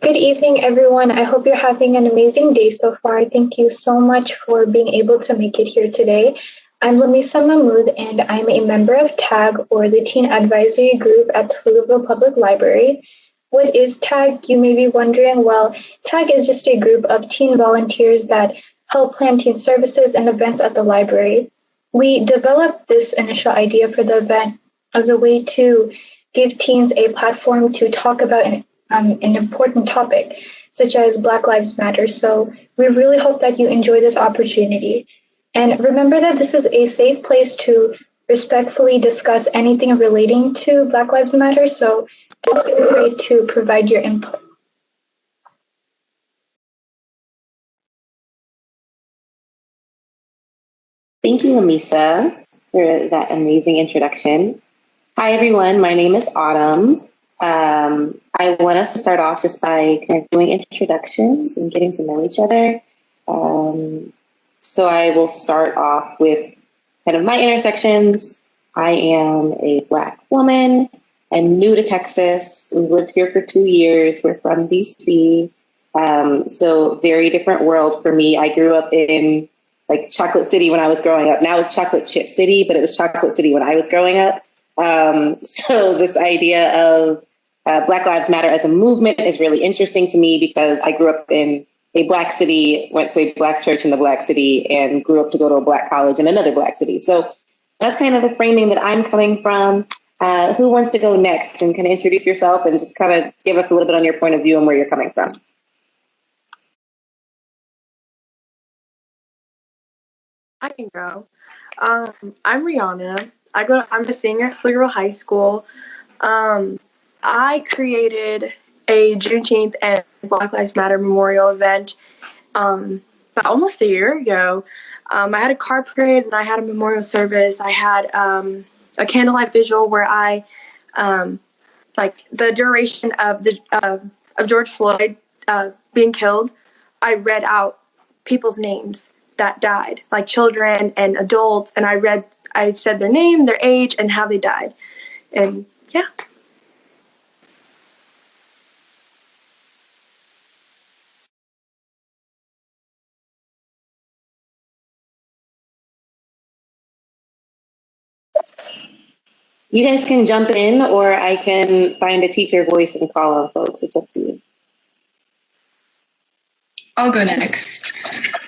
Good evening, everyone. I hope you're having an amazing day so far. Thank you so much for being able to make it here today. I'm Lamisa Mahmood, and I'm a member of TAG, or the Teen Advisory Group at Pflugerville Public Library. What is TAG? You may be wondering. Well, TAG is just a group of teen volunteers that help plan teen services and events at the library. We developed this initial idea for the event as a way to give teens a platform to talk about an, um, an important topic, such as Black Lives Matter. So we really hope that you enjoy this opportunity. And remember that this is a safe place to respectfully discuss anything relating to Black Lives Matter. So don't be afraid to provide your input. Thank you, Lamisa, for that amazing introduction. Hi, everyone. My name is Autumn. Um, I want us to start off just by kind of doing introductions and getting to know each other. Um, so I will start off with kind of my intersections. I am a Black woman. I'm new to Texas. We've lived here for two years. We're from DC. Um, so very different world for me. I grew up in like Chocolate City when I was growing up. Now it's Chocolate Chip City, but it was Chocolate City when I was growing up. Um, so this idea of uh, Black Lives Matter as a movement is really interesting to me because I grew up in a black city, went to a black church in the black city, and grew up to go to a black college in another black city. So that's kind of the framing that I'm coming from. Uh, who wants to go next and kind of introduce yourself and just kind of give us a little bit on your point of view and where you're coming from? I can go. Um, I'm Rihanna. I go. I'm a senior at Pflugerville High School. Um, I created a Juneteenth and Black Lives Matter memorial event um, about almost a year ago. Um, I had a car parade and I had a memorial service. I had um, a candlelight visual where I, um, like the duration of the uh, of George Floyd uh, being killed, I read out people's names that died, like children and adults, and I read, I said their name, their age, and how they died, and yeah. You guys can jump in, or I can find a teacher voice and call on folks. It's up to you. I'll go next.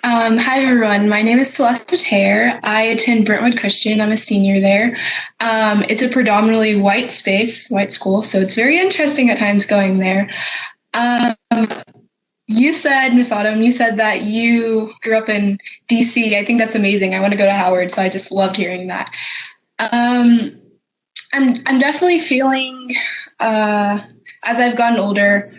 Um, hi, everyone. My name is Celeste Tear. I attend Brentwood Christian. I'm a senior there. Um, it's a predominantly white space, white school, so it's very interesting at times going there. Um, you said, Miss Autumn, you said that you grew up in DC. I think that's amazing. I want to go to Howard, so I just loved hearing that. Um, I'm I'm definitely feeling uh, as I've gotten older.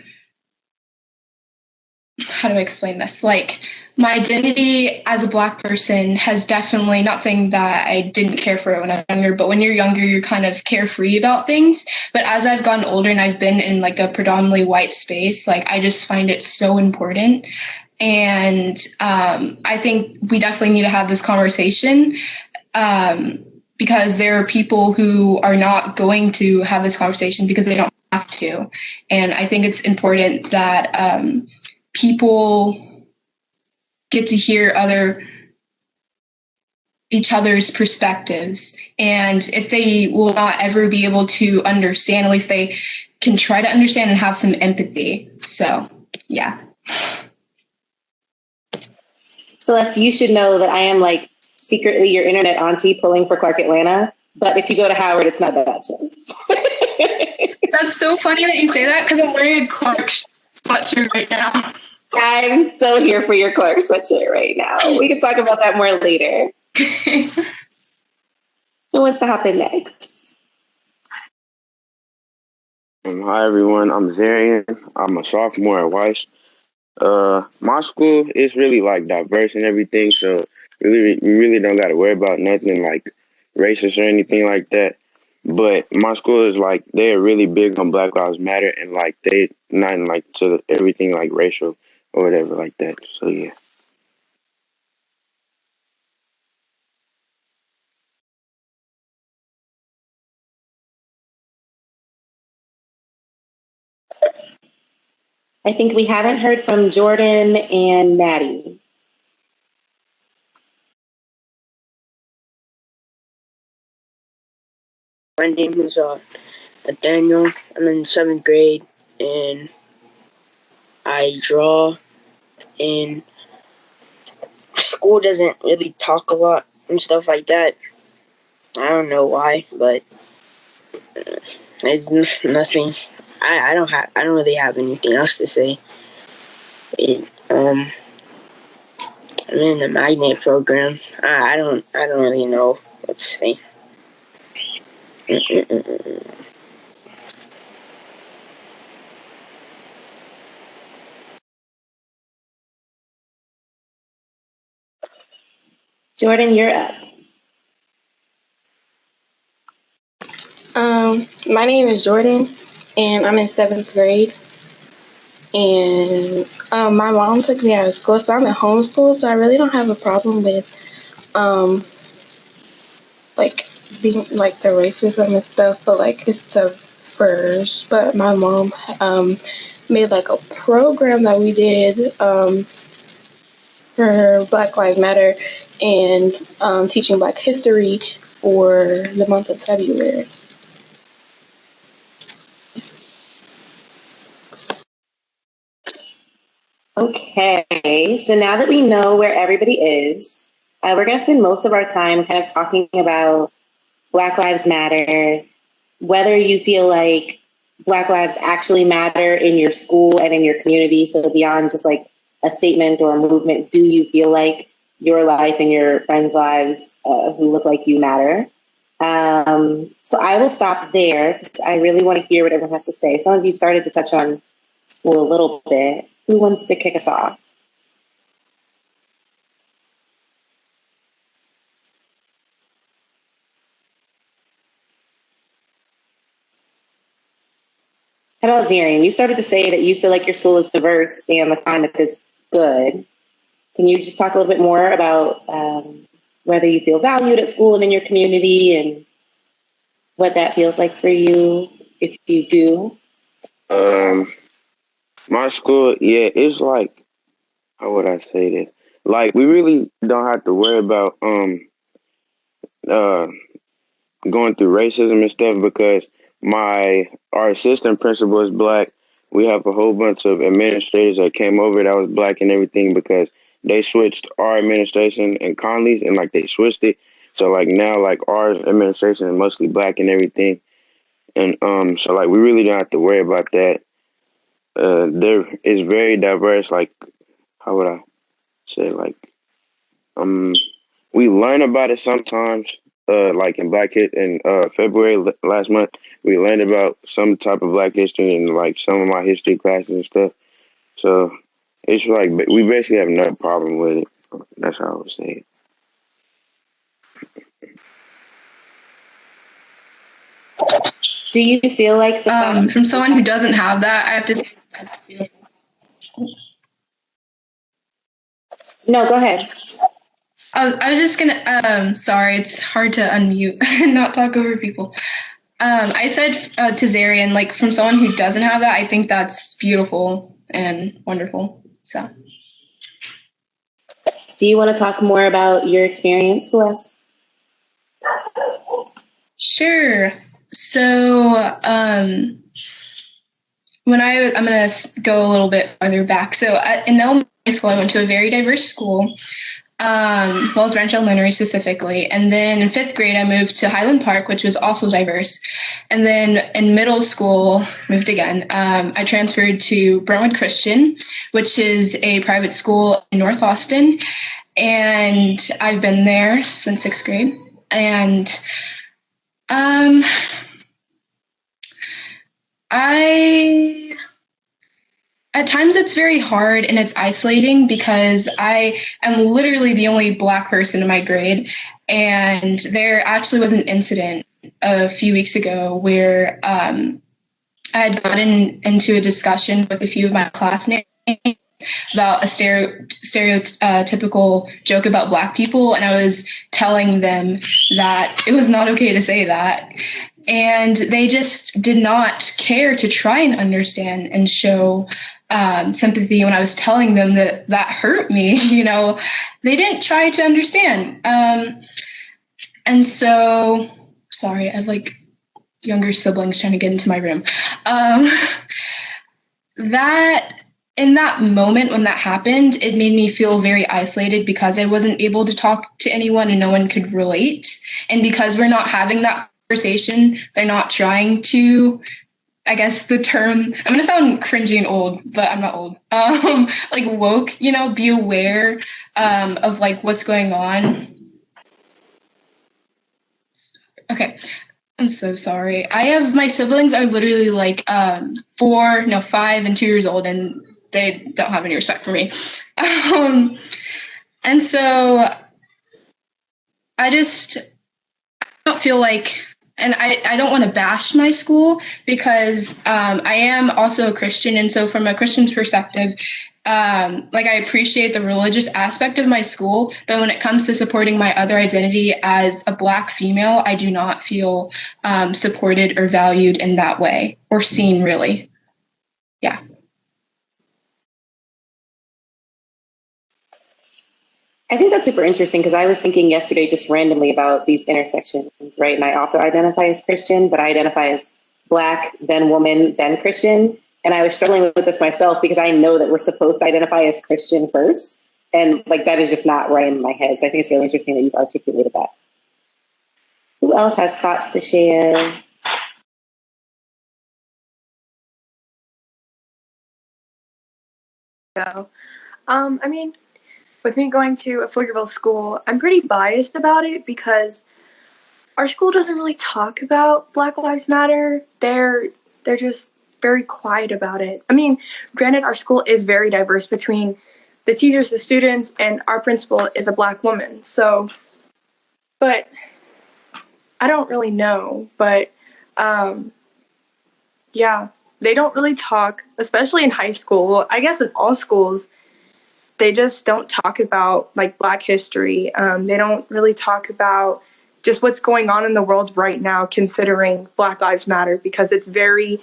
How do I explain this? Like my identity as a black person has definitely not saying that I didn't care for it when I was younger, but when you're younger, you're kind of carefree about things. But as I've gotten older and I've been in like a predominantly white space, like I just find it so important. And um, I think we definitely need to have this conversation. Um, because there are people who are not going to have this conversation because they don't have to. And I think it's important that um, people get to hear other each other's perspectives. And if they will not ever be able to understand at least they can try to understand and have some empathy. So yeah. Celeste you should know that i am like secretly your internet auntie pulling for Clark Atlanta. But if you go to Howard, it's not that chance. That's so funny that you say that because I'm wearing a Clark sweatshirt right now. I'm so here for your Clark sweatshirt right now. We can talk about that more later. Who wants to hop in next? Um, hi everyone, I'm Zarian. I'm a sophomore at Weiss. Uh, my school is really like diverse and everything, so really, we really don't got to worry about nothing like racist or anything like that. But my school is like they're really big on Black Lives Matter and like they not like to everything like racial or whatever like that. So yeah. I think we haven't heard from Jordan and Maddie. My name is uh, Nathaniel. I'm in seventh grade and I draw. And school doesn't really talk a lot and stuff like that. I don't know why, but uh, it's nothing. I, I don't have. I don't really have anything else to say. It, um, I'm in the magnet program. I, I don't. I don't really know what to say. Jordan, you're up. Um, my name is Jordan, and I'm in seventh grade. And um, my mom took me out of school, so I'm at home school, so I really don't have a problem with um, like being like the racism and stuff, but like it's the first. But my mom um, made like a program that we did um, for Black Lives Matter and um, teaching Black history for the month of February. Okay, so now that we know where everybody is, uh, we're going to spend most of our time kind of talking about Black Lives Matter, whether you feel like Black lives actually matter in your school and in your community. So, beyond just like a statement or a movement, do you feel like your life and your friends' lives uh, who look like you matter? Um, so, I will stop there because I really want to hear what everyone has to say. Some of you started to touch on school a little bit. Who wants to kick us off? About Zarian? You started to say that you feel like your school is diverse and the climate is good. Can you just talk a little bit more about um, whether you feel valued at school and in your community and what that feels like for you, if you do? Um, my school, yeah, it's like, how would I say this? Like, we really don't have to worry about um uh going through racism and stuff because my our assistant principal is black. We have a whole bunch of administrators that came over that was black and everything because they switched our administration and Conley's and like they switched it. So like now like our administration is mostly black and everything. And um so like we really don't have to worry about that. Uh there is very diverse, like how would I say like um we learn about it sometimes uh, like in Black Hit in uh, February last month, we learned about some type of Black history and like some of my history classes and stuff. So it's like we basically have no problem with it. That's how I would say. Do you feel like um, from someone who doesn't have that, I have to say that's beautiful. No, go ahead. I, I was just gonna. Um, sorry, it's hard to unmute and not talk over people. Um, I said uh, to Zarian, like from someone who doesn't have that, I think that's beautiful and wonderful. So, do you want to talk more about your experience, Celeste? Sure. So, um, when I I'm gonna go a little bit farther back. So, at, in elementary school, I went to a very diverse school um, Wells Branch Elementary specifically. And then in fifth grade, I moved to Highland Park, which was also diverse. And then in middle school, moved again. Um, I transferred to Brentwood Christian, which is a private school in North Austin. And I've been there since sixth grade. And um, I at times it's very hard and it's isolating because I am literally the only black person in my grade. And there actually was an incident a few weeks ago where um, I had gotten into a discussion with a few of my classmates about a stereotypical joke about black people. And I was telling them that it was not okay to say that. And they just did not care to try and understand and show um, sympathy when I was telling them that that hurt me. You know, they didn't try to understand. Um, and so, sorry, I have like younger siblings trying to get into my room. Um, that in that moment when that happened, it made me feel very isolated because I wasn't able to talk to anyone and no one could relate. And because we're not having that conversation, they're not trying to I guess the term I'm gonna sound cringy and old, but I'm not old. Um, like woke, you know, be aware um, of like what's going on. Okay, I'm so sorry. I have my siblings are literally like um, four, no, five and two years old, and they don't have any respect for me. Um, and so I just don't feel like and I, I don't want to bash my school because um, I am also a Christian. And so, from a Christian's perspective, um, like I appreciate the religious aspect of my school, but when it comes to supporting my other identity as a Black female, I do not feel um, supported or valued in that way or seen really. Yeah. I think that's super interesting because I was thinking yesterday just randomly about these intersections, right? And I also identify as Christian, but I identify as Black, then woman, then Christian. And I was struggling with this myself because I know that we're supposed to identify as Christian first. And like that is just not right in my head. So I think it's really interesting that you've articulated that. Who else has thoughts to share? Go. Um, I mean, with me going to a Pflugerville school, I'm pretty biased about it because our school doesn't really talk about Black Lives Matter. They're they're just very quiet about it. I mean, granted, our school is very diverse between the teachers, the students, and our principal is a black woman. So, but I don't really know. But um, yeah, they don't really talk, especially in high school. I guess in all schools, they just don't talk about like Black history. Um, they don't really talk about just what's going on in the world right now, considering Black Lives Matter, because it's very,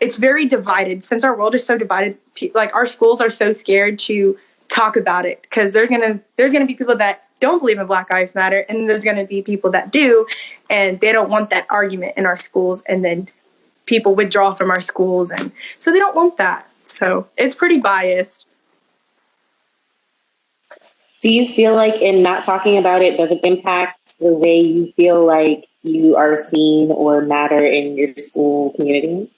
it's very divided. Since our world is so divided, like our schools are so scared to talk about it because there's gonna there's gonna be people that don't believe in Black Lives Matter, and there's gonna be people that do, and they don't want that argument in our schools, and then people withdraw from our schools, and so they don't want that. So it's pretty biased. Do you feel like in not talking about it, does it impact the way you feel like you are seen or matter in your school community?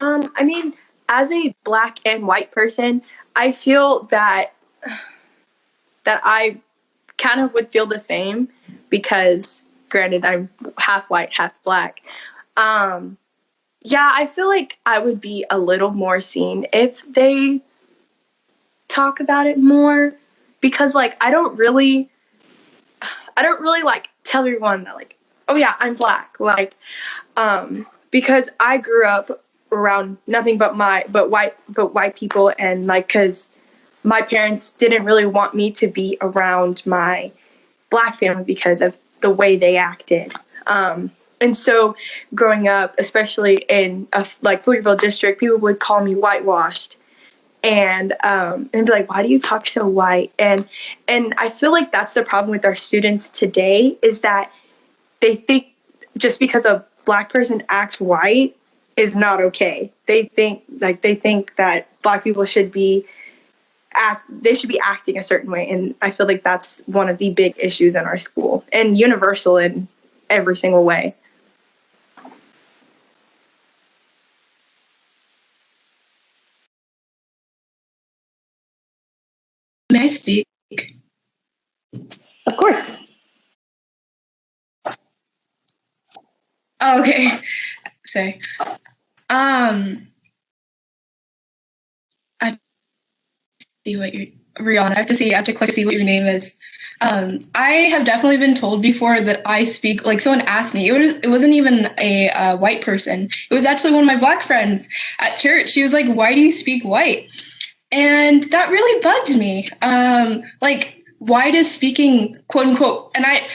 Um, I mean, as a black and white person, I feel that that I kind of would feel the same because granted I'm half white, half black. Um, yeah, I feel like I would be a little more seen if they talk about it more because like I don't really I don't really like tell everyone that like oh yeah I'm black. Like um because I grew up around nothing but my but white but white people and like cuz my parents didn't really want me to be around my black family because of the way they acted. Um and so growing up especially in a like Pflugerville district people would call me whitewashed and um, and be like, why do you talk so white? And and I feel like that's the problem with our students today is that they think just because a black person acts white is not okay. They think like they think that black people should be act they should be acting a certain way and I feel like that's one of the big issues in our school and universal in every single way. May I speak? Of course. Oh, okay. Sorry. Um, I see what you're Rihanna. I have to see. I have to click to see what your name is. Um, I have definitely been told before that I speak like someone asked me. It was it wasn't even a uh, white person. It was actually one of my black friends at church. She was like, "Why do you speak white?" And that really bugged me. Um, like, why does speaking, quote unquote, and I,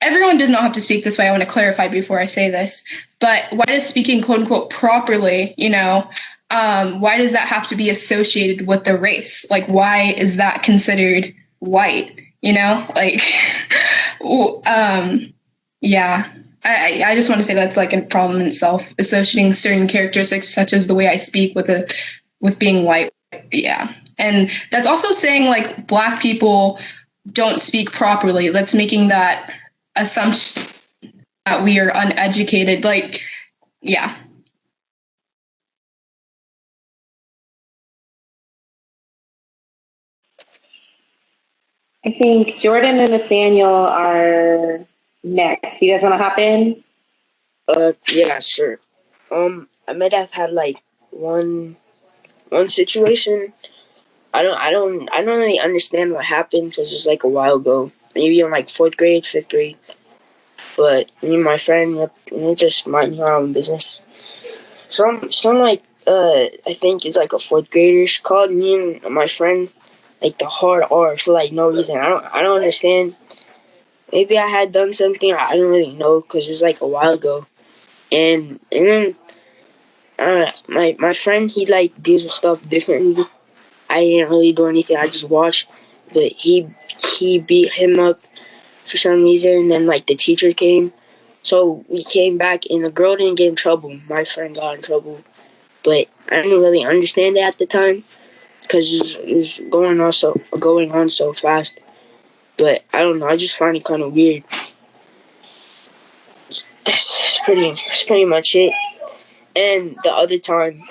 everyone does not have to speak this way. I want to clarify before I say this, but why does speaking, quote unquote, properly, you know, um, why does that have to be associated with the race? Like, why is that considered white? You know, like, um, yeah. I, I just want to say that's like a problem in itself, associating certain characteristics such as the way I speak with a with being white. Yeah. And that's also saying like black people don't speak properly. That's making that assumption that we are uneducated. Like, yeah. I think Jordan and Nathaniel are next. You guys want to hop in? Uh, yeah, sure. Um, I might have had like one, one situation. I don't, I don't, I don't really understand what happened because it was like a while ago. Maybe in like fourth grade, fifth grade. But me and my friend, we just minding our own business. Some, some like, uh, I think it's like a fourth grader. Called me and my friend like the hard R for like no reason. I don't, I don't understand maybe I had done something I don't really know because it was like a while ago, and and then uh, my my friend he like deals with stuff differently. I didn't really do anything. I just watched, but he he beat him up for some reason. And then like the teacher came, so we came back and the girl didn't get in trouble. My friend got in trouble, but I didn't really understand it at the time because it, was, it was going on so going on so fast. But I don't know. I just find it kind of weird. That's, that's pretty. That's pretty much it. And the other time,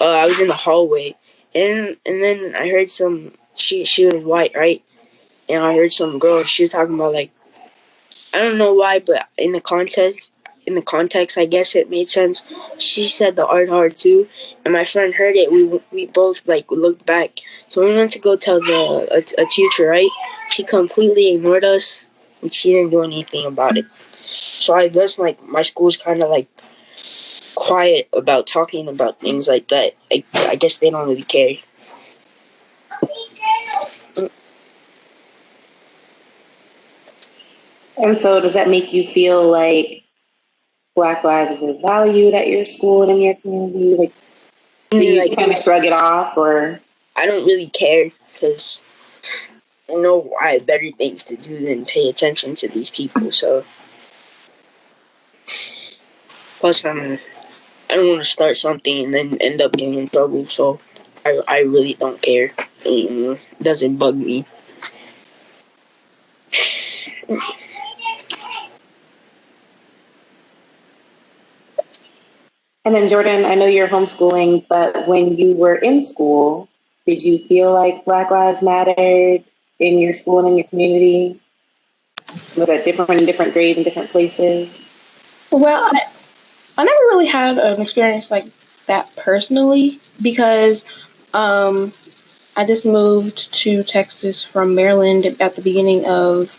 uh, I was in the hallway, and and then I heard some. She she was white, right? And I heard some girl. She was talking about like, I don't know why, but in the context, in the context, I guess it made sense. She said the art hard too, and my friend heard it. We we both like looked back. So we went to go tell the a, a teacher, right? She completely ignored us, and she didn't do anything about it. So I guess like my school's kind of like quiet about talking about things like that. I I guess they don't really care. And so, does that make you feel like Black lives are valued at your school and in your community? Like, do you like, kind of shrug it off, or I don't really care because I know I have better things to do than pay attention to these people. So, plus, I'm I don't want to start something and then end up getting in trouble. So, I I really don't care. It doesn't bug me. And then, Jordan, I know you're homeschooling, but when you were in school, did you feel like Black Lives Mattered in your school and in your community? Was that different in different grades and different places? Well, I, never really had an experience like that personally because um, I just moved to Texas from Maryland at the beginning of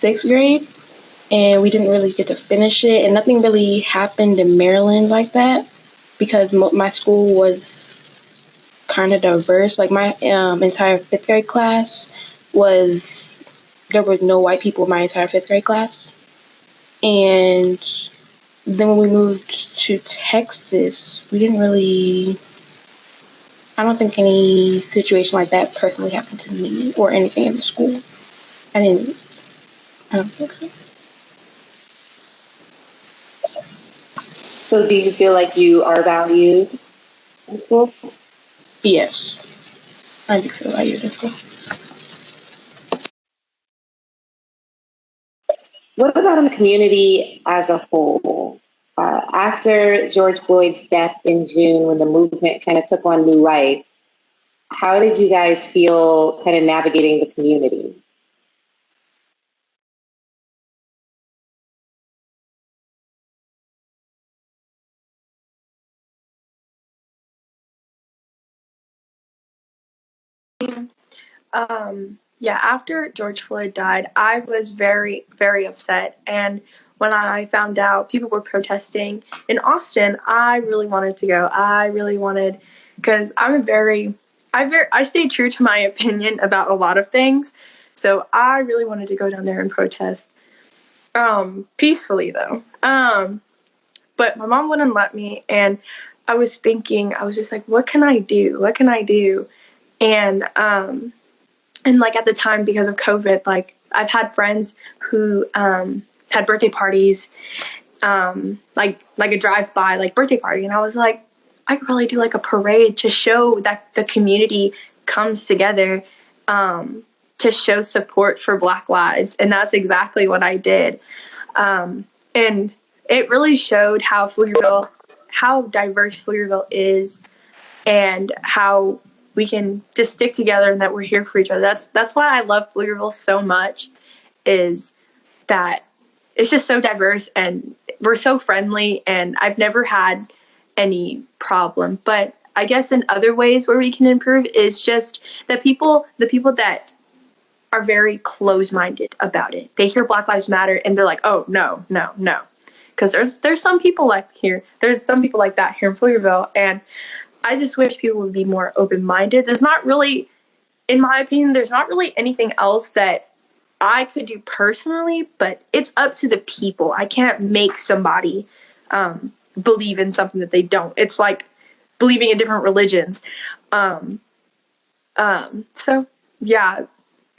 sixth grade and we didn't really get to finish it, and nothing really happened in Maryland like that because my school was kind of diverse. Like my um, entire fifth grade class was there were no white people in my entire fifth grade class, and then when we moved to Texas, we didn't really. I don't think any situation like that personally happened to me or anything in the school. I didn't. I don't think so. So, do you feel like you are valued in school? Yes, I do feel valued in school. What about in the community as a whole? Uh, after George Floyd's death in June, when the movement kind of took on new life, how did you guys feel kind of navigating the community? Um, yeah, after George Floyd died, I was very, very upset. And when I found out people were protesting in Austin, I really wanted to go. I really wanted, because I'm a very, I very, I stay true to my opinion about a lot of things. So I really wanted to go down there and protest. Um, peacefully though. Um, but my mom wouldn't let me, and I was thinking, I was just like, what can I do? What can I do? And um, and like at the time because of COVID, like I've had friends who um, had birthday parties, um, like like a drive by like birthday party, and I was like, I could probably do like a parade to show that the community comes together um, to show support for Black lives, and that's exactly what I did. Um, and it really showed how Pflugerville, how diverse Pflugerville is, and how we can just stick together and that we're here for each other. That's that's why I love Pflugerville so much, is that it's just so diverse and we're so friendly and I've never had any problem. But I guess in other ways where we can improve is just the people the people that are very close minded about it. They hear Black Lives Matter and they're like, oh no, no, no. Because there's there's some people like here. There's some people like that here in Pflugerville. And I just wish people would be more open minded. There's not really in my opinion, there's not really anything else that I could do personally, but it's up to the people. I can't make somebody um, believe in something that they don't. It's like believing in different religions. Um, um, so, yeah,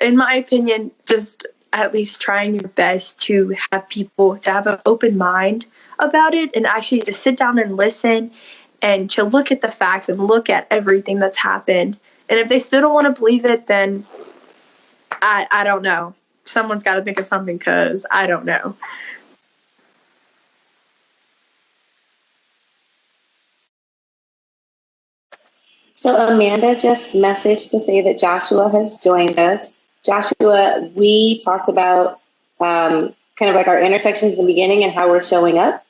in my opinion, just at least trying your best to have people to have an open mind about it and actually to sit down and listen and to look at the facts and look at everything that's happened. And if they still don't want to believe it, then I, I don't know someone's got to think of something because I don't know. So Amanda just messaged to say that Joshua has joined us. Joshua, we talked about um, kind of like our intersections in the beginning and how we're showing up.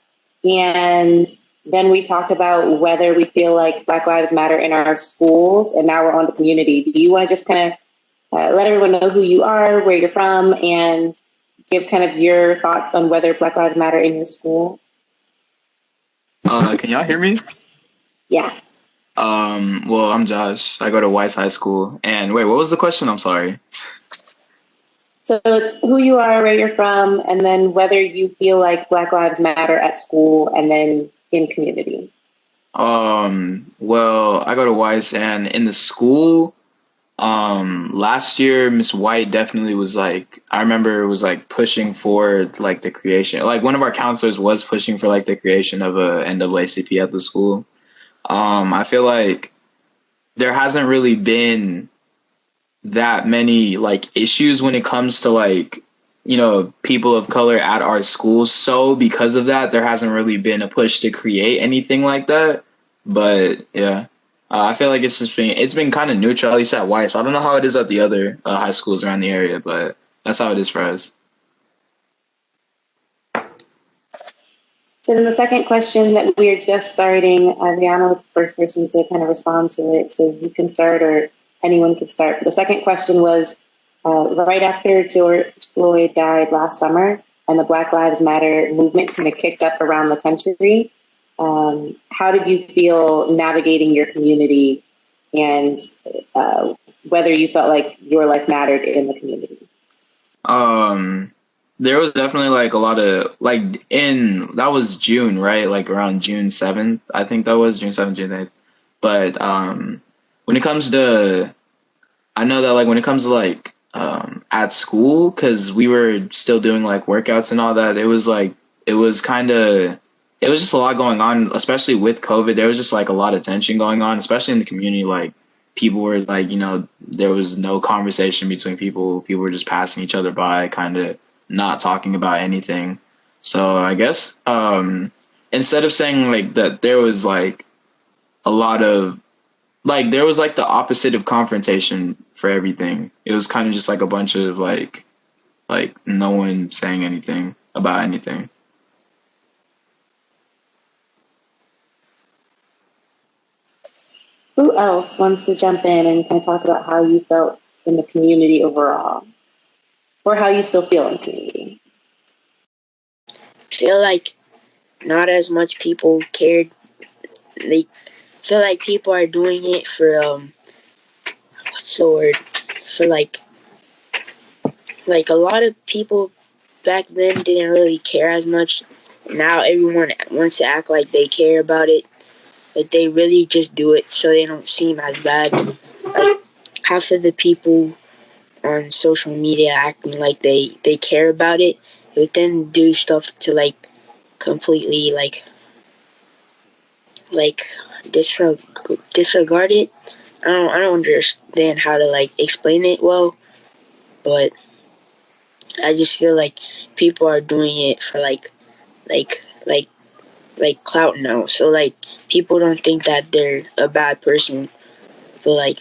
And then we talked about whether we feel like Black Lives Matter in our schools, and now we're on the community. Do you want to just kind of uh, let everyone know who you are, where you're from, and give kind of your thoughts on whether Black Lives Matter in your school. Uh, can y'all hear me? Yeah. Um, well, I'm Josh. I go to Weiss High School. And wait, what was the question? I'm sorry. So it's who you are, where you're from, and then whether you feel like Black Lives Matter at school and then in community. Um, well, I go to Weiss and in the school, um last year miss white definitely was like i remember it was like pushing for like the creation like one of our counselors was pushing for like the creation of a naacp at the school um i feel like there hasn't really been that many like issues when it comes to like you know people of color at our schools so because of that there hasn't really been a push to create anything like that but yeah uh, I feel like it's just been it's been kind of neutral at least at Weiss. I don't know how it is at the other uh, high schools around the area, but that's how it is for us. So then the second question that we're just starting, uh, Rihanna was the first person to kind of respond to it, so you can start or anyone can start. The second question was uh, right after George Floyd died last summer and the Black Lives Matter movement kind of kicked up around the country. Um, how did you feel navigating your community and uh, whether you felt like your life mattered in the community? Um, there was definitely like a lot of like in that was June, right? Like around June 7th, I think that was June 7th, June 8th. But um, when it comes to, I know that like when it comes to like um, at school, because we were still doing like workouts and all that, it was like, it was kind of, it was just a lot going on, especially with COVID. There was just like a lot of tension going on, especially in the community. Like people were like, you know, there was no conversation between people. People were just passing each other by, kind of not talking about anything. So I guess um, instead of saying like that, there was like a lot of like there was like the opposite of confrontation for everything. It was kind of just like a bunch of like like no one saying anything about anything. Who else wants to jump in and kind of talk about how you felt in the community overall? Or how you still feel in community? I feel like not as much people cared. They feel like people are doing it for um what's the word? For like like a lot of people back then didn't really care as much. Now everyone wants to act like they care about it but they really just do it so they don't seem as bad. Like half of the people on social media acting like they they care about it, but then do stuff to like completely like like disregard it. I don't I don't understand how to like explain it well, but I just feel like people are doing it for like like like like clout now. So like people don't think that they're a bad person, but like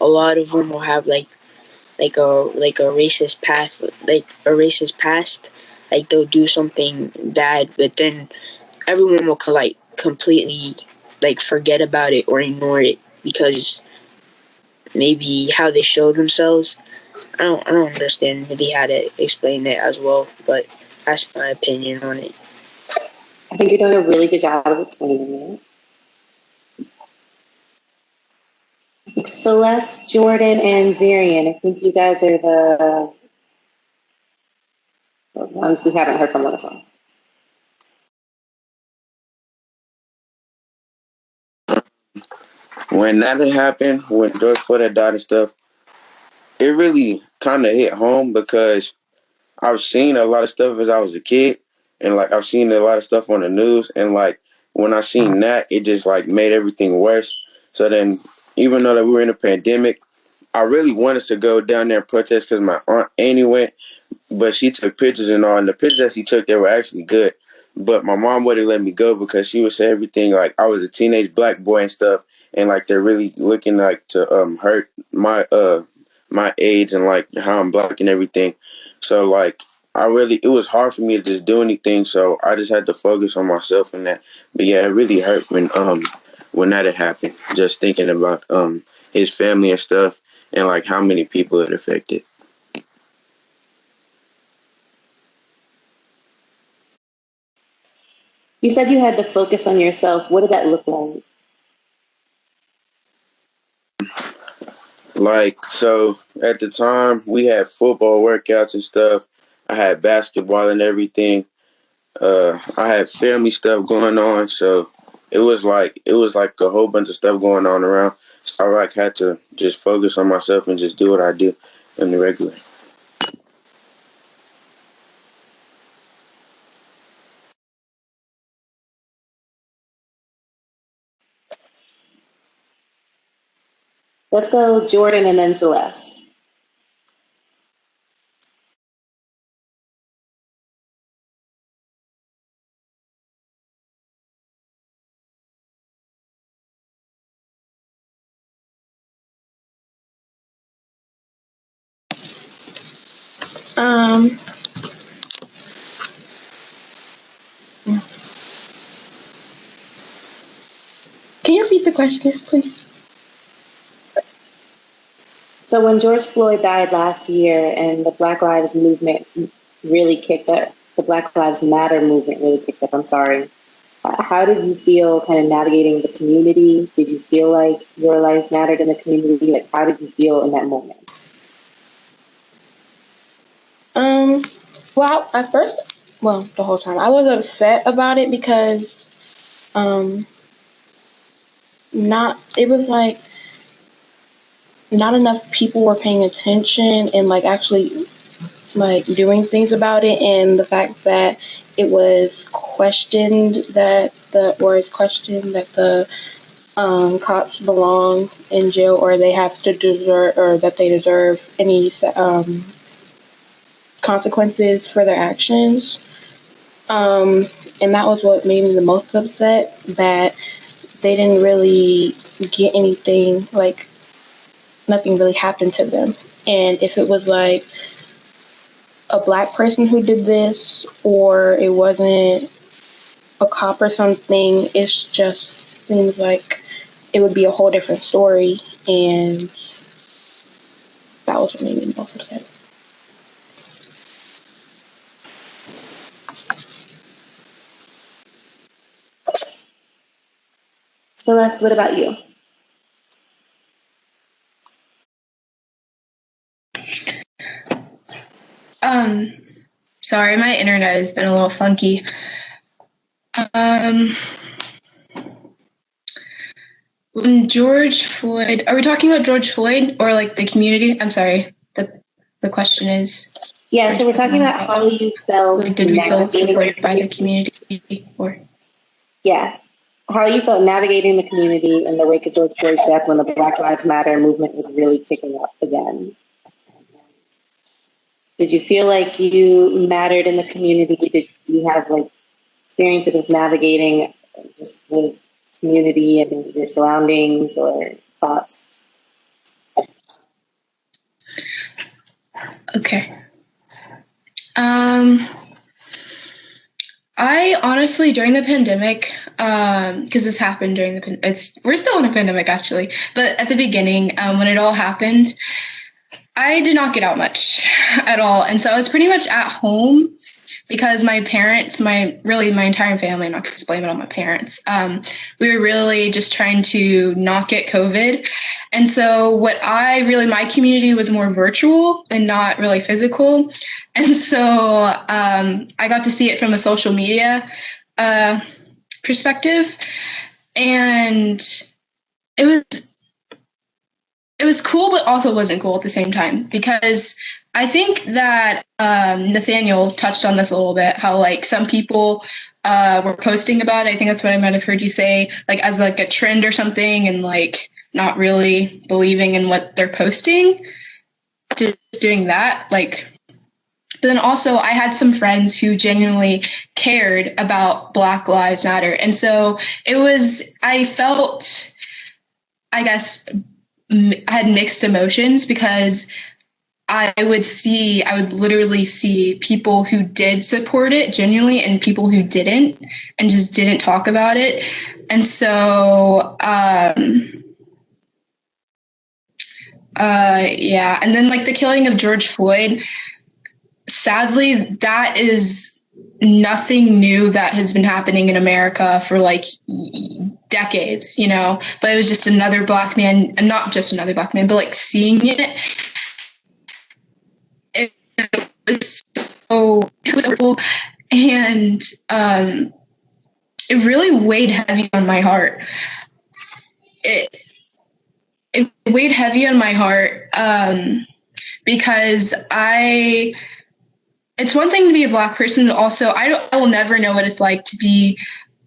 a lot of them will have like like a like a racist path like a racist past. Like they'll do something bad, but then everyone will like completely like forget about it or ignore it because maybe how they show themselves. I don't I don't understand really how to explain it as well, but that's my opinion on it. I think you're doing a really good job of explaining it. Celeste, Jordan, and Zarian, I think you guys are the ones we haven't heard from on the phone. When that happened, when George Floyd died and stuff, it really kind of hit home because I've seen a lot of stuff as I was a kid, and like I've seen a lot of stuff on the news, and like when I seen that, it just like made everything worse. So then, even though that we were in a pandemic, I really wanted to go down there and protest because my aunt Annie went, but she took pictures and all, and the pictures that she took, they were actually good. But my mom wouldn't let me go because she would say everything like I was a teenage black boy and stuff, and like they're really looking like to um hurt my uh my age and like how I'm black and everything. So like I really it was hard for me to just do anything. So I just had to focus on myself and that. But yeah, it really hurt when um when that had happened. Just thinking about um his family and stuff and like how many people it affected. You said you had to focus on yourself. What did that look like? Like so at the time we had football workouts and stuff. I had basketball and everything. Uh I had family stuff going on, so it was like it was like a whole bunch of stuff going on around. So I like had to just focus on myself and just do what I do in the regular. Let's go Jordan and then Celeste. Um, can you repeat the question, please? So when George Floyd died last year and the Black Lives movement really kicked up, the Black Lives Matter movement really kicked up, I'm sorry. Uh, how did you feel kind of navigating the community? Did you feel like your life mattered in the community? Like, how did you feel in that moment? Um, well, at first, well, the whole time, I was upset about it because, um, not, it was like, not enough people were paying attention and like actually like doing things about it and the fact that it was questioned that the or it's questioned that the um, cops belong in jail or they have to deserve or that they deserve any um, consequences for their actions. Um, and that was what made me the most upset that they didn't really get anything like nothing really happened to them. And if it was like a black person who did this, or it wasn't a cop or something, it just seems like it would be a whole different story. And that was what made me most upset. Celeste, what about you? Um, sorry, my internet has been a little funky. Um, when George Floyd, are we talking about George Floyd or like the community? I'm sorry. The the question is. Yeah, so we're talking about how you felt. Like, did we feel supported by the community or? Yeah, how you felt navigating the community in the wake of George Floyd's death when the Black Lives Matter movement was really kicking up again. Did you feel like you mattered in the community? Did you have like experiences of navigating just the community and your surroundings or thoughts? Okay. Um, I honestly, during the pandemic, because um, this happened during the it's we're still in a pandemic actually, but at the beginning um, when it all happened, I did not get out much at all, and so I was pretty much at home because my parents, my really my entire family, I'm not going to blame it on my parents. Um, we were really just trying to not get COVID, and so what I really my community was more virtual and not really physical, and so um, I got to see it from a social media uh, perspective, and it was it was cool, but also wasn't cool at the same time because I think that um, Nathaniel touched on this a little bit. How like some people uh, were posting about it. I think that's what I might have heard you say, like as like a trend or something, and like not really believing in what they're posting. Just doing that, like. But then also, I had some friends who genuinely cared about Black Lives Matter, and so it was. I felt, I guess, I had mixed emotions because I would see, I would literally see people who did support it genuinely and people who didn't and just didn't talk about it. And so, um, uh, yeah. And then, like, the killing of George Floyd, sadly, that is nothing new that has been happening in America for like decades, you know, but it was just another black man, not just another black man, but like seeing it it was so it was wonderful and um, it really weighed heavy on my heart. It it weighed heavy on my heart um, because I. It's one thing to be a black person, but also I, I will never know what it's like to be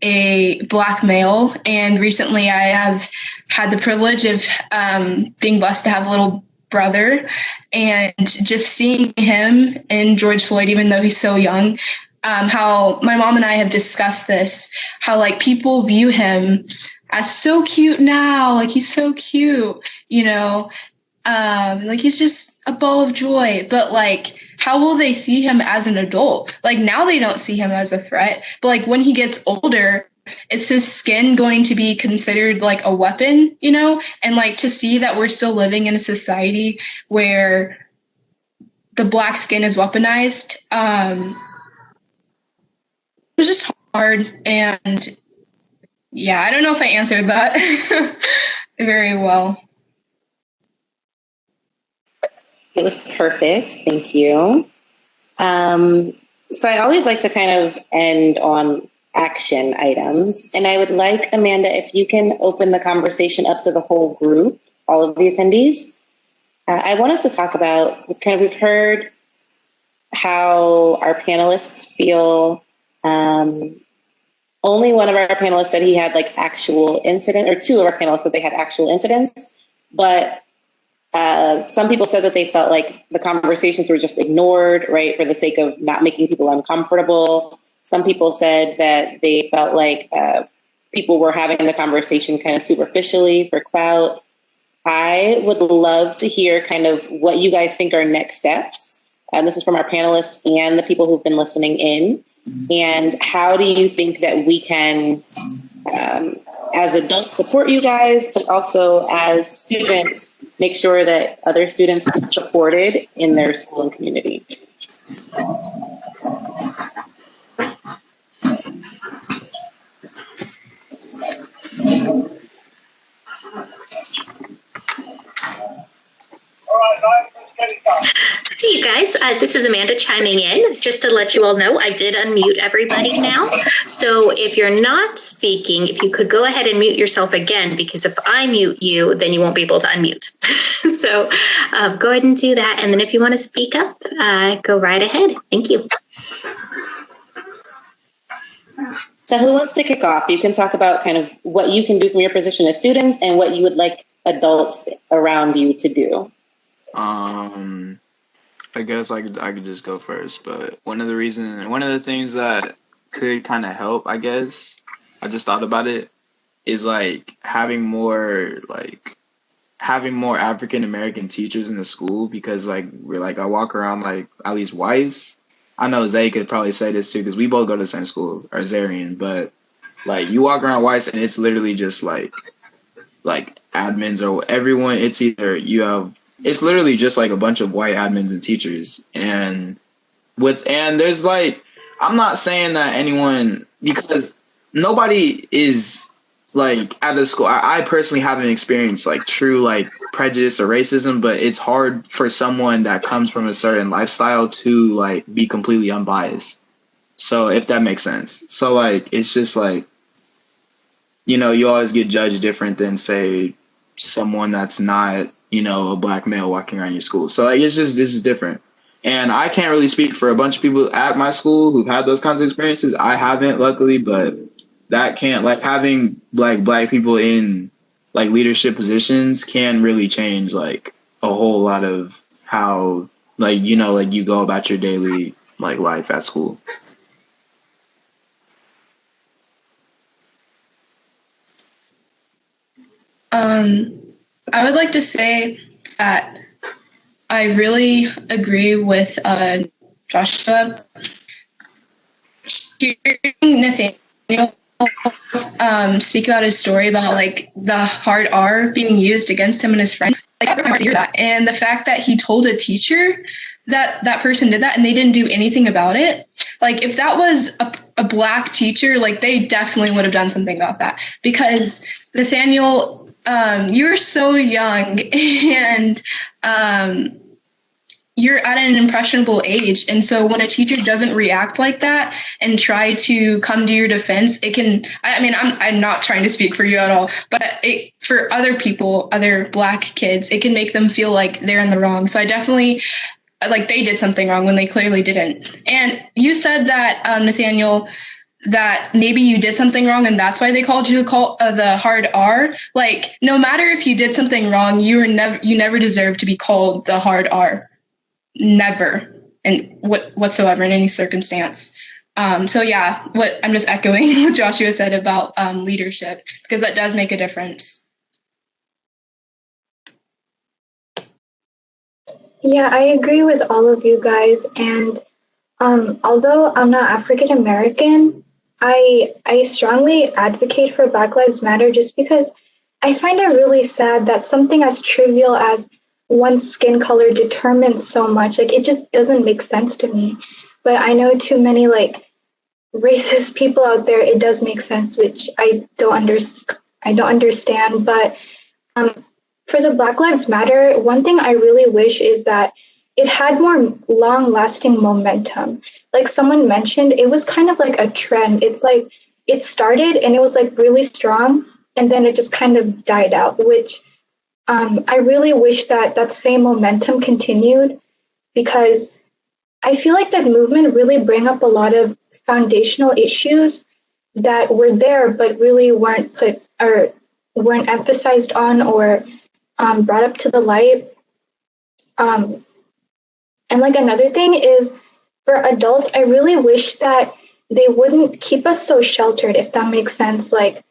a black male. And recently, I have had the privilege of um, being blessed to have a little brother and just seeing him in George Floyd, even though he's so young, um, how my mom and I have discussed this, how like people view him as so cute now, like he's so cute, you know, um, like he's just a ball of joy. But like, how will they see him as an adult? Like now they don't see him as a threat, but like when he gets older, is his skin going to be considered like a weapon, you know? And like to see that we're still living in a society where the black skin is weaponized, um, it was just hard. And yeah, I don't know if I answered that very well. It was perfect. Thank you. Um, so I always like to kind of end on action items. And I would like, Amanda, if you can open the conversation up to the whole group, all of the attendees. Uh, I want us to talk about kind of, we've heard how our panelists feel. Um, only one of our panelists said he had like actual incident, or two of our panelists said they had actual incidents. But uh, some people said that they felt like the conversations were just ignored, right, for the sake of not making people uncomfortable. Some people said that they felt like uh, people were having the conversation kind of superficially for clout. I would love to hear kind of what you guys think are next steps. And this is from our panelists and the people who've been listening in. And how do you think that we can, um, as adults, support you guys, but also as students, make sure that other students are supported in their school and community? Hey, you guys, uh, this is Amanda chiming in. Just to let you all know, I did unmute everybody now. So if you're not speaking, if you could go ahead and mute yourself again, because if I mute you, then you won't be able to unmute. so uh, go ahead and do that. And then if you want to speak up, uh, go right ahead. Thank you. So who wants to kick off? You can talk about kind of what you can do from your position as students and what you would like adults around you to do. Um, I guess I could I could just go first, but one of the reasons, one of the things that could kind of help, I guess, I just thought about it, is like having more like having more African American teachers in the school because like we're like I walk around like at least Weiss. I know Zay could probably say this too because we both go to the same school, or Zarian, but like you walk around Weiss and it's literally just like like admins or everyone. It's either you have it's literally just like a bunch of white admins and teachers. And with and there's like i'm not saying that anyone because nobody is like at the school I, I personally haven't experienced like true like prejudice or racism but it's hard for someone that comes from a certain lifestyle to like be completely unbiased. So if that makes sense. So like it's just like you know you always get judged different than say someone that's not you know, a black male walking around your school. So like it's just this is different. And I can't really speak for a bunch of people at my school who've had those kinds of experiences. I haven't, luckily, but that can't like having like black people in like leadership positions can really change like a whole lot of how like you know like you go about your daily like life at school. Um I would like to say that I really agree with uh, Joshua. Hearing Nathaniel um, speak about his story about like the hard R being used against him and his friend, like, I really hear that. And the fact that he told a teacher that that person did that and they didn't do anything about it. Like if that was a, a black teacher, like they definitely would have done something about that because Nathaniel um, you're so young and um, you're at an impressionable age. And so when a teacher doesn't react like that and try to come to your defense, it can, I mean, I'm, I'm not trying to speak for you at all, but it, for other people, other black kids, it can make them feel like they're in the wrong. So I definitely, like they did something wrong when they clearly didn't. And you said that, um, Nathaniel, that maybe you did something wrong and that's why they called you the call uh, the hard R. Like no matter if you did something wrong, you were never you never deserve to be called the hard R. Never, and what whatsoever in any circumstance. Um, so yeah, what I'm just echoing what Joshua said about um, leadership because that does make a difference. Yeah, I agree with all of you guys. And um, although I'm not African American, I I strongly advocate for Black Lives Matter just because I find it really sad that something as trivial as one skin color determines so much. Like it just doesn't make sense to me. But I know too many like racist people out there. It does make sense, which I don't under I don't understand. But um, for the Black Lives Matter, one thing I really wish is that it had more long lasting momentum. Like someone mentioned, it was kind of like a trend. It's like it started and it was like really strong and then it just kind of died out, which um, I really wish that that same momentum continued because I feel like that movement really bring up a lot of foundational issues that were there but really weren't put or weren't emphasized on or um, brought up to the light. Um, and like another thing is for adults, I really wish that they wouldn't keep us so sheltered, if that makes sense. Like,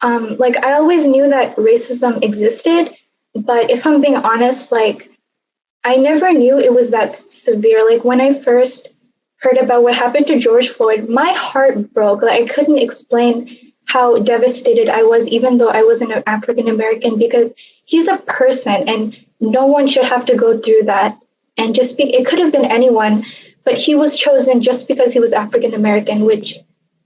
um, like I always knew that racism existed, but if I'm being honest, like I never knew it was that severe. Like when I first heard about what happened to George Floyd, my heart broke. Like I couldn't explain how devastated I was, even though I was an African American, because he's a person and no one should have to go through that and just be, it could have been anyone, but he was chosen just because he was African American, which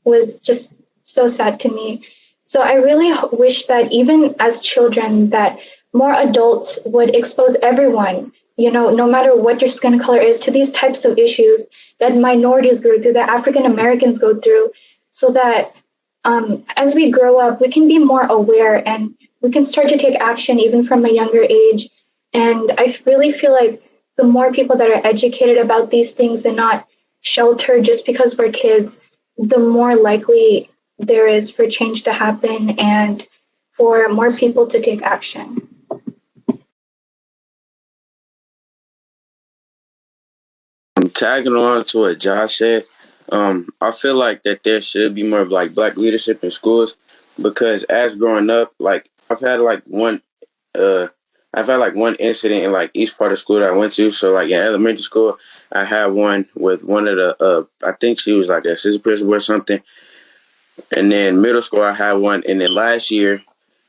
was just so sad to me. So I really wish that even as children, that more adults would expose everyone, you know, no matter what your skin color is, to these types of issues that minorities go through, that African Americans go through, so that um, as we grow up, we can be more aware and we can start to take action even from a younger age. And I really feel like the more people that are educated about these things and not sheltered just because we're kids, the more likely there is for change to happen and for more people to take action. I'm tagging on to what Josh said. Um, I feel like that there should be more of like black leadership in schools because as growing up, like I've had like one uh I've had like one incident in like each part of school that I went to. So like in elementary school, I had one with one of the uh I think she was like a assistant principal or something. And then middle school I had one and then last year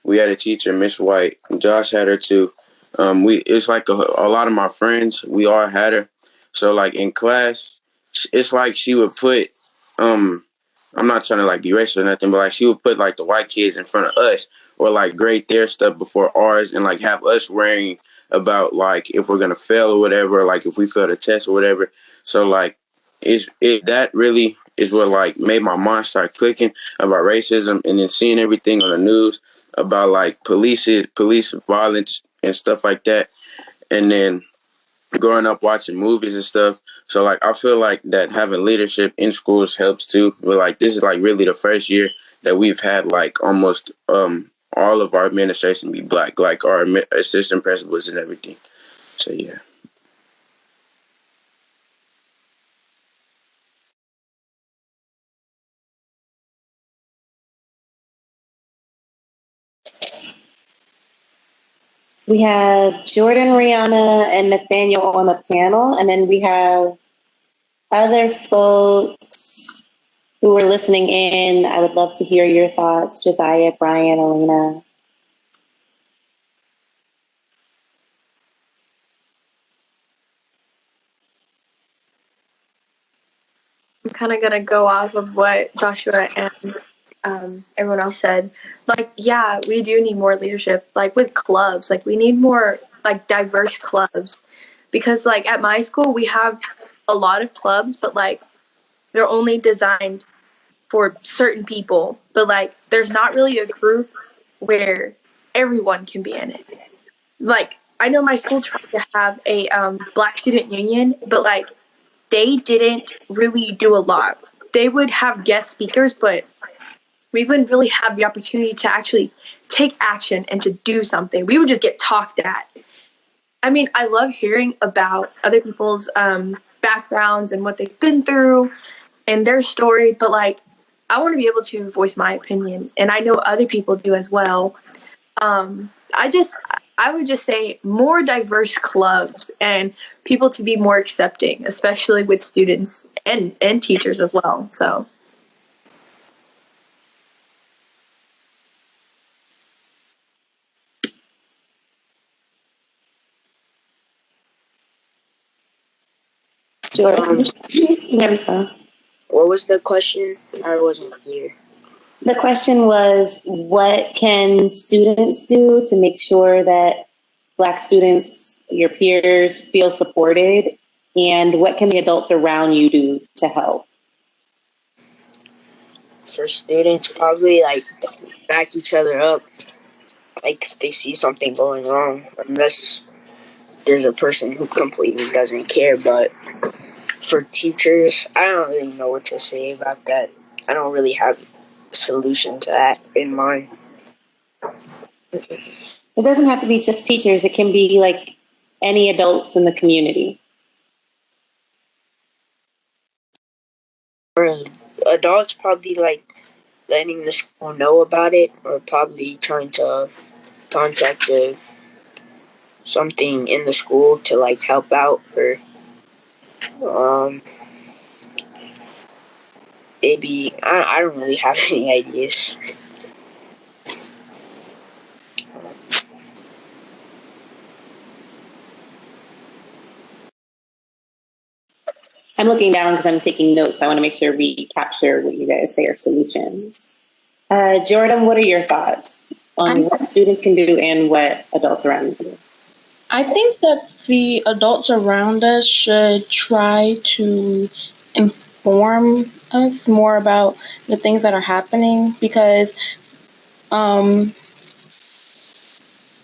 we had a teacher, Miss White. Josh had her too. Um we it's like a, a lot of my friends, we all had her. So like in class, it's like she would put um I'm not trying to like be racist or nothing, but like she would put like the white kids in front of us or like grade their stuff before ours and like have us worrying about like if we're gonna fail or whatever, like if we fail the test or whatever. So like it's it that really is what like made my mind start clicking about racism and then seeing everything on the news about like police police violence and stuff like that. And then growing up watching movies and stuff. So like I feel like that having leadership in schools helps too. But like this is like really the first year that we've had like almost um all of our administration be black, like our assistant principals and everything. So yeah. We have Jordan, Rihanna, and Nathaniel on the panel, and then we have other folks who are listening in. I would love to hear your thoughts, Josiah, Brian, Elena. I'm kind of gonna go off of what Joshua and um, everyone else said. Like, yeah, we do need more leadership. Like with clubs, like we need more like diverse clubs, because like at my school we have a lot of clubs, but like they're only designed for certain people. But like, there's not really a group where everyone can be in it. Like, I know my school tried to have a um, Black Student Union, but like they didn't really do a lot. They would have guest speakers, but we wouldn't really have the opportunity to actually take action and to do something. We would just get talked at. I mean, I love hearing about other people's um, backgrounds and what they've been through and their story, but like, I want to be able to voice my opinion, and I know other people do as well. Um, I just, I would just say more diverse clubs and people to be more accepting, especially with students and and teachers as well. So. Jordan. there we go. What was the question? I wasn't here. The question was what can students do to make sure that Black students, your peers, feel supported? And what can the adults around you do to help? For students, probably like back each other up. Like if they see something going wrong, unless there's a person who completely doesn't care, but for teachers, I don't really know what to say about that. I don't really have a solution to that in mind. It doesn't have to be just teachers, it can be like any adults in the community. For adults, probably like letting the school know about it or probably trying to contact the, something in the school to like help out or um, maybe I, I don't really have any ideas. I'm looking down because I'm taking notes. I want to make sure we capture what you guys say are solutions. Uh, Jordan, what are your thoughts on what students can do and what adults around them can do? I think that the adults around us should try to inform us more about the things that are happening because um,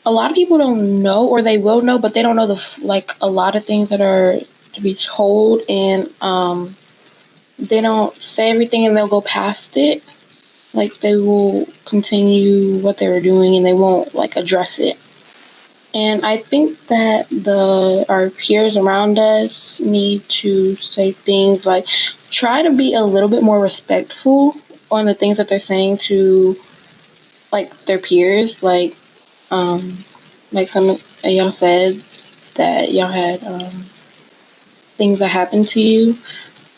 a lot of people don't know or they will know but they don't know the like a lot of things that are to be told and um, they don't say everything and they'll go past it. Like they will continue what they were doing and they won't like address it and i think that the our peers around us need to say things like try to be a little bit more respectful on the things that they're saying to like their peers like um like some of y'all said that y'all had um things that happened to you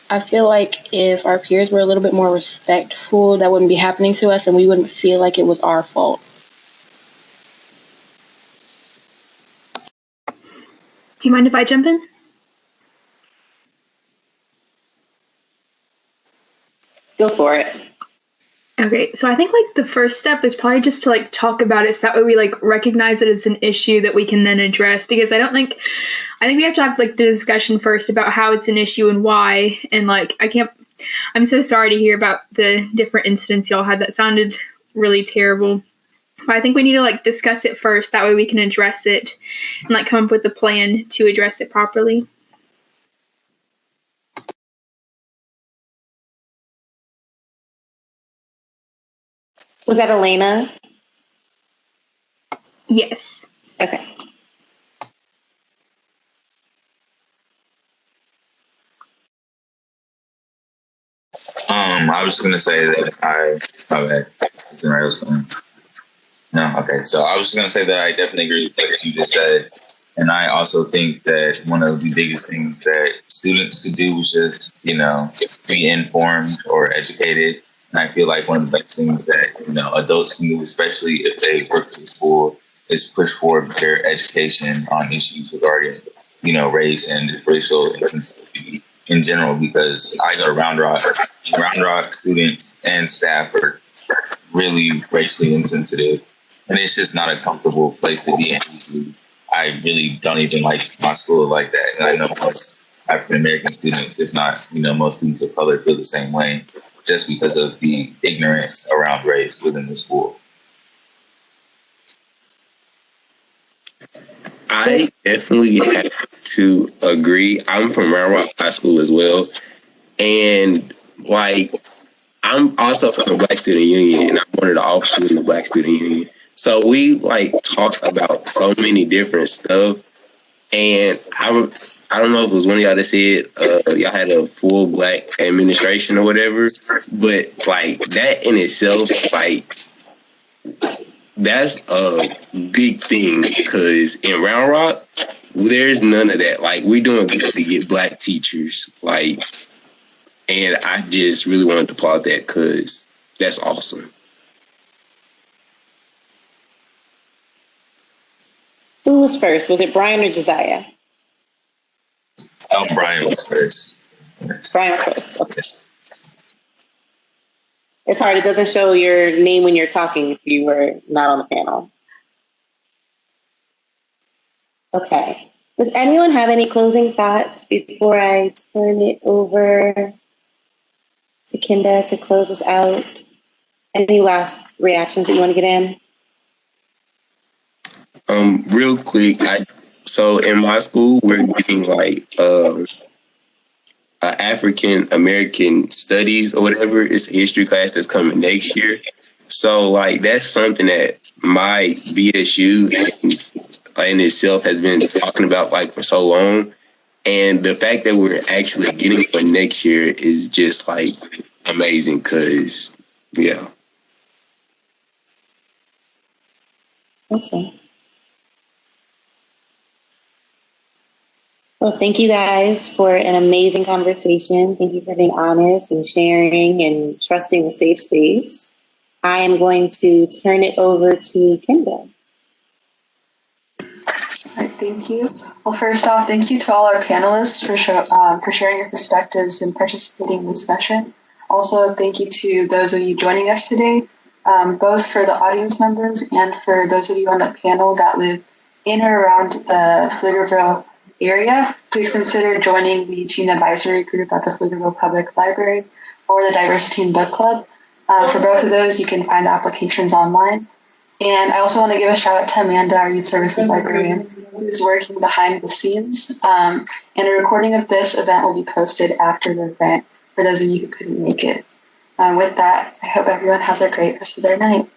I feel like if our peers were a little bit more respectful, that wouldn't be happening to us and we wouldn't feel like it was our fault. Do you mind if I jump in? Go for it. Okay, so I think like the first step is probably just to like talk about it so that way we like recognize that it's an issue that we can then address because I don't think I think we have to have like the discussion first about how it's an issue and why and like I can't I'm so sorry to hear about the different incidents y'all had that sounded really terrible. But I think we need to like discuss it first that way we can address it and like come up with a plan to address it properly. Was that Elena? Yes. Okay. Um, I was gonna say that I. Oh, bad. It's in else going. No, okay. So I was just gonna say that I definitely agree with what you just said, and I also think that one of the biggest things that students could do was just you know be informed or educated. And I feel like one of the best things that you know adults can do, especially if they work in school, is push for better education on issues regarding you know race and racial insensitivity in general because I go to Round Rock. Round Rock students and staff are really racially insensitive, and it's just not a comfortable place to be in. I really don't even like my school like that, and I know most African American students, if not you know most students of color, feel the same way, just because of the ignorance around race within the school. I definitely have to agree. I'm from Round Rock High School as well. And like I'm also from the Black Student Union and I'm one of the officers in the Black Student Union. So we like talk about so many different stuff. And I'm I don't know if it was one of y'all that said uh, y'all had a full black administration or whatever, but like that in itself, like that's a big thing because in Round Rock, there's none of that. Like we're doing good to get black teachers. Like, and I just really wanted to applaud that because that's awesome. Who was first? Was it Brian or Josiah? Oh, Brian was first. Brian was first. Okay. It's hard. It doesn't show your name when you're talking if you were not on the panel. Okay. Does anyone have any closing thoughts before I turn it over to Kinda to close us out? Any last reactions that you want to get in? Um, real quick, I so in my school we're getting like uh, uh, African American Studies or whatever. It's a history class that's coming next year. So like that's something that my BSU in, in itself has been talking about like for so long. And the fact that we're actually getting one next year is just like amazing because yeah. Awesome. Well, thank you guys for an amazing conversation. Thank you for being honest and sharing and trusting the safe space. I am going to turn it over to Kendall. Thank you. Well, first off, thank you to all our panelists for show, um, for sharing your perspectives and participating in the discussion. Also, thank you to those of you joining us today, um, both for the audience members and for those of you on the panel that live in or around the Pflugerville area. please consider joining the teen advisory group at the Pflugerville Public Library or the Diversity Teen Book Club. Uh, for both of those, you can find applications online. And I also want to give a shout out to Amanda, our youth services librarian, who's working behind the scenes. Um, and a recording of this event will be posted after the event for those of you who couldn't make it. Uh, with that, I hope everyone has a great rest of their night.